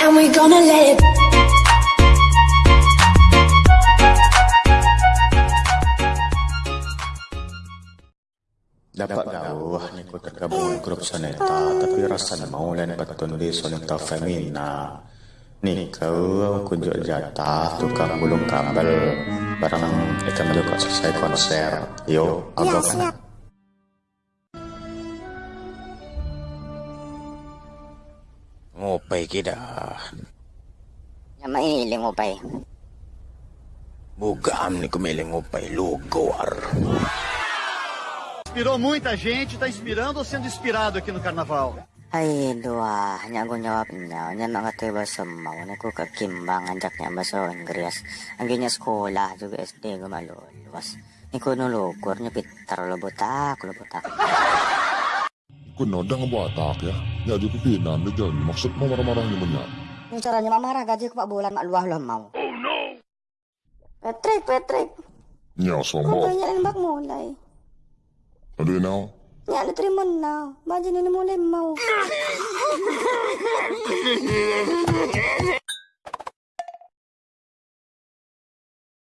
and we gonna let it. Dapat daw ni ko tergabung grup soneta tapi rasa mau lain patundi soneta femina. Ni kau kunjuk jatah tukang gulung kabel. Barang ikan kok selesai konser. Yo agak mana Mopay kita. Nama ini iling pai. Bugam ni kumiling pai, lugar. Inspirou muita gente, tá inspirando ou sendo inspirado aqui no carnaval? Ay, dua, nyagun jawab niya, niya mga tiba sumaw, nakukakimbang, anjak niya maso, ingres, ang ginya sekolah, juga SD, gumaluluwas. Ikuno lukur, niya pitar, lubutak, lubutak. Ikuno, dang buatak ya? Ya, pipinan, di jalan. Maksud mau marah-marah. Yung caranya mamarah. Gaji ko pa bulan. Maluah-luah mau. Oh no! Patrick, Patrick. Ya, sombong. ganyan ang bakmulay. Ano yun ako? Yan, natrimon na. Baji ni mo mau.